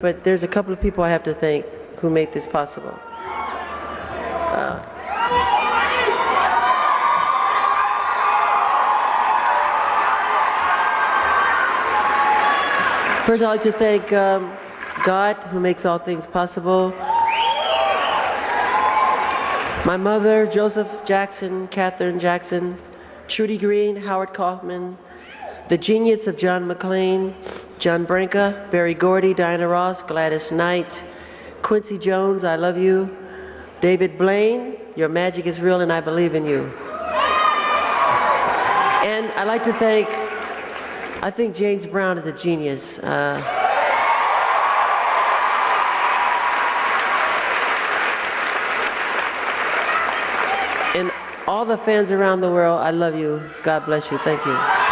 But there's a couple of people I have to thank who made this possible. Uh, First, I'd like to thank um, God, who makes all things possible. My mother, Joseph Jackson, Katherine Jackson, Trudy Green, Howard Kaufman, the genius of John McClain, John Branca, Berry Gordy, Diana Ross, Gladys Knight, Quincy Jones, I love you, David Blaine, your magic is real and I believe in you. And I'd like to thank, I think James Brown is a genius. Uh, and all the fans around the world, I love you. God bless you. Thank you.